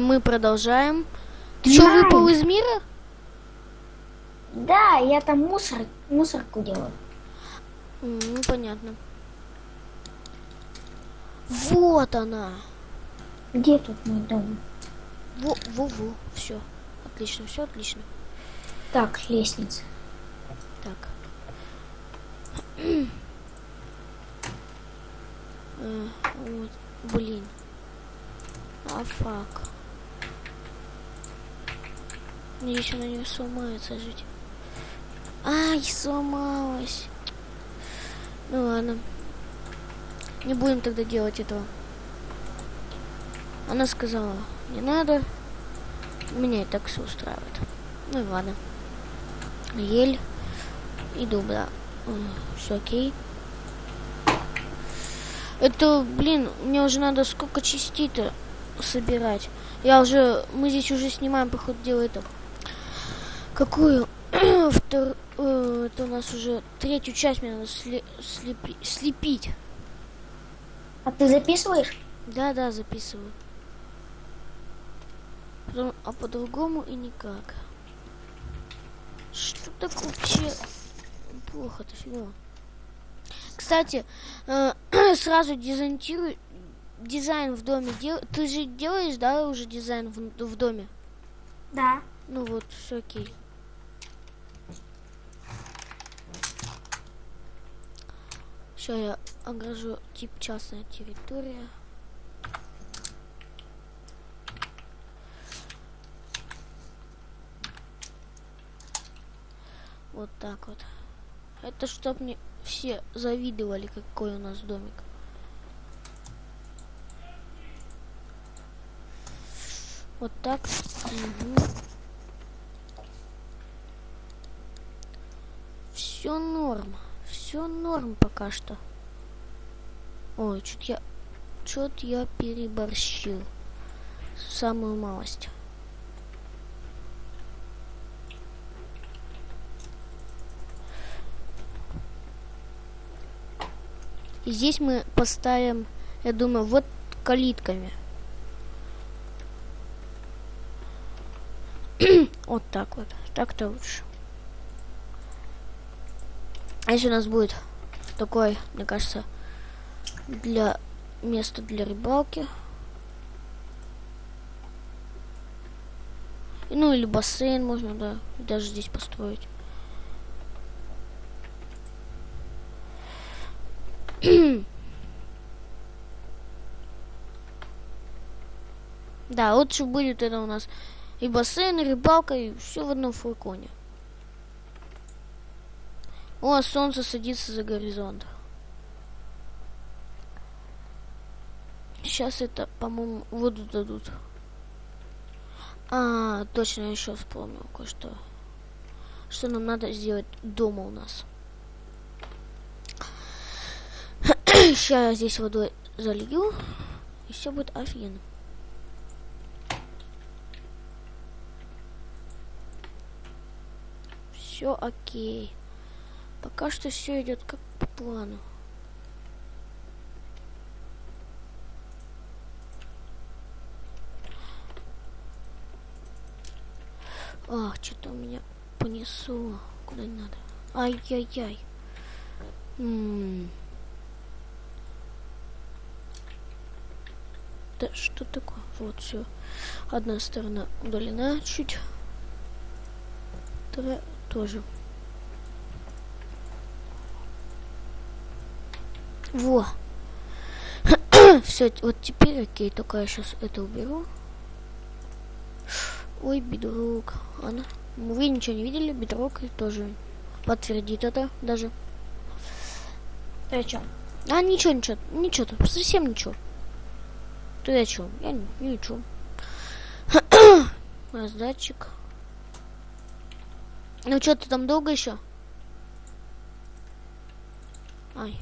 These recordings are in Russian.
мы продолжаем. Ты что, выпал из мира? Да, я там мусор, мусорку делаю. Ну, понятно. Вот она. Где тут мой дом? Во, во, во. Все. Отлично, все отлично. Так, лестница. Так. Э, вот, блин. А фак. Надеюсь, она не сломается жить. Ай, сломалась. Ну ладно. Не будем тогда делать этого. Она сказала, не надо. Меня и так все устраивает. Ну и ладно. Ель. Иду, да. Все окей. Это, блин, мне уже надо сколько частей-то собирать. Я уже, мы здесь уже снимаем, по ходу дела, это. Какую? Втор, э, это у нас уже третью часть мне надо сли- слепи- слепить. А ты записываешь? Да, да, записываю. Потом- а по-другому и никак. Что так вообще плохо-то фигово. Кстати, э, сразу дизайнирую дизайн в доме. Дел... Ты же делаешь, да, уже дизайн в, в доме? Да. Ну вот, все окей. Сейчас я огражу тип частная территория. Вот так вот. Это чтоб мне все завидовали, какой у нас домик. Вот так. Все норм. Все норм пока что. Ой, чуть я... Чуть я переборщил. Самую малость. И здесь мы поставим, я думаю, вот калитками. вот так вот. Так-то лучше. А если у нас будет такой, мне кажется, для места для рыбалки. Ну или бассейн можно, да, даже здесь построить. Да, лучше будет это у нас и бассейн, и рыбалка, и все в одном флаконе. О, солнце садится за горизонт. Сейчас это, по-моему, воду дадут. А, точно, я еще вспомнил кое-что. Что нам надо сделать дома у нас. Сейчас я здесь водой залью, и все будет офигенно. Все окей. Пока что все идет как по плану. Ах, что-то у меня понесло. Куда не надо. Ай-яй-яй. Да что такое? Вот все. Одна сторона удалена чуть. Вторая тоже. Во. Все, вот теперь окей, только я сейчас это уберу. Ой, бедрук. Она. Вы ничего не видели? Бедрук тоже подтвердит это даже. Ты о чем? А, ничего, ничего, ничего, тут совсем ничего. Ты о чем? Я не, ничего. Раздатчик. Ну что, ты там долго еще? Ай.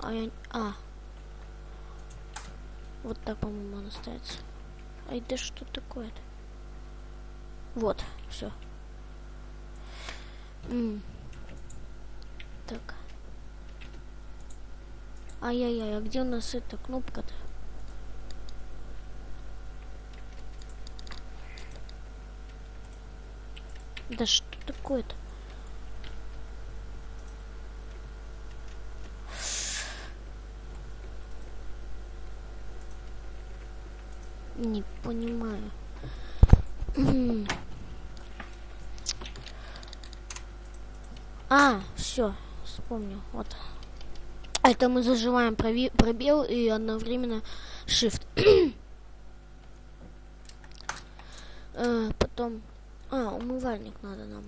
А, я... а. Вот так, по-моему, она ставится. Ай, да что такое-то? Вот, все. Так. Ай-яй-яй, а где у нас эта кнопка-то? Да что такое-то? Не понимаю. А, все, вспомнил. Вот. Это мы заживаем пробел и одновременно shift. э, потом... А, умывальник надо нам.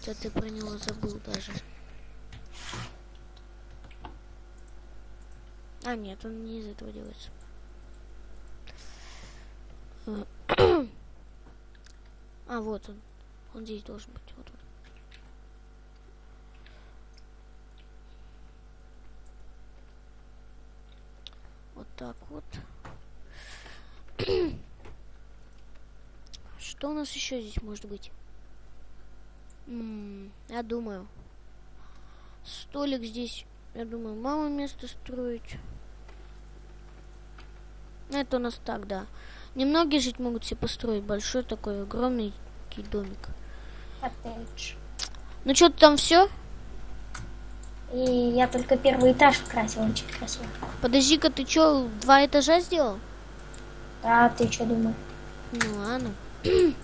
Что ты про него забыл даже. А, нет, он не из этого делается. А, вот он. Он здесь должен быть. Вот он. Вот так вот. Что у нас еще здесь может быть? Я думаю. Столик здесь, я думаю, мало места строить. Это у нас так, да. Немногие жить могут себе построить большой такой огромный домик. Коттедж. Ну что, там все? И я только первый этаж красил, очень красиво. Подожди-ка, ты что, два этажа сделал? Да, ты что думал? Ну ладно.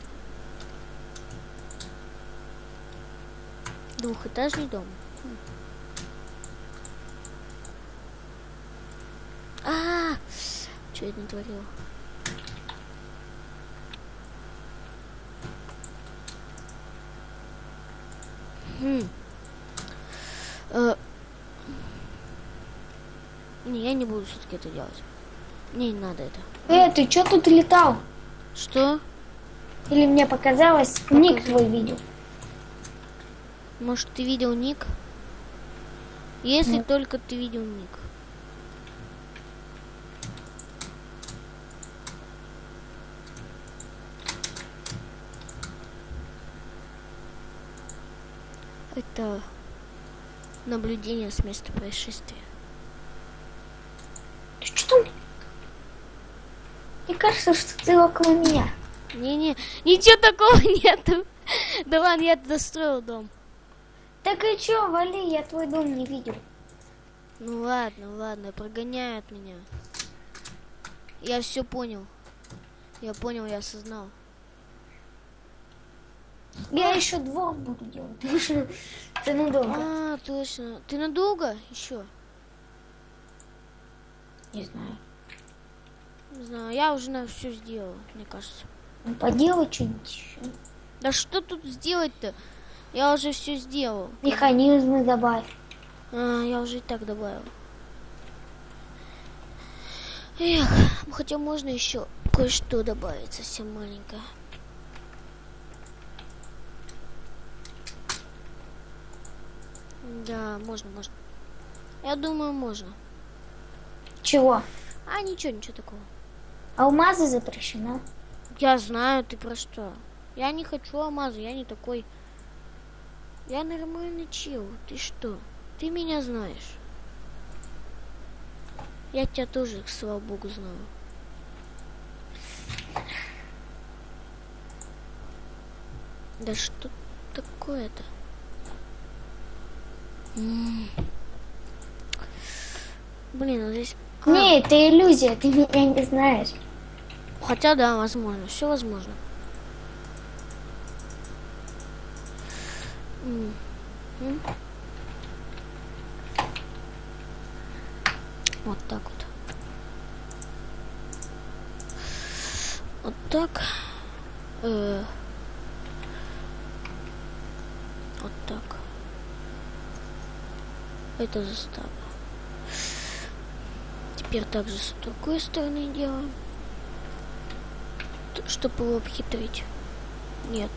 Двухэтажный дом. А, -а, -а! что я натворила? Хм. Э, не, я не буду все-таки это делать. Мне не надо это. Э, ты что тут летал? Что? Или мне показалось, Покажи. ник твой видел. Может, ты видел ник? Если Нет. только ты видел ник. Это наблюдение с места происшествия. Что? Мне кажется, что ты около меня. Не-не, ничего такого нету. Да ладно, я достроил дом. Так и чё, вали, я твой дом не видел. Ну ладно, ладно, прогоняют меня. Я все понял. Я понял, я осознал. Я еще двор буду делать. Ты надолго. А, точно. Ты надолго еще? Не знаю. Не знаю, я уже на все сделал, мне кажется. Ну, поделай что-нибудь еще. Да что тут сделать-то? Я уже все сделал. Механизмы добавь. А, я уже и так добавил. Эх, хотя можно еще кое-что добавить, совсем маленькое. Да, можно, можно. Я думаю, можно. Чего? А, ничего, ничего такого. Алмазы запрещено. Я знаю, ты про что. Я не хочу алмазы, я не такой. Я нормальный чел. Ты что? Ты меня знаешь. Я тебя тоже, слава богу, знаю. Да что такое-то? Блин, а здесь... А. Не, это иллюзия, ты меня не знаешь. Хотя да, возможно, все возможно. Вот так вот. Вот так. Э вот так. Это застава. Теперь также с другой стороны делаем. Чтобы его обхитрить. Нет.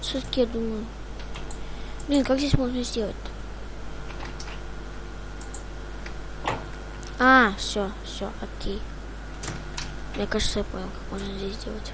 Все-таки я думаю. Блин, как здесь можно сделать? А, все, все, окей. Мне кажется, я понял, как можно здесь сделать.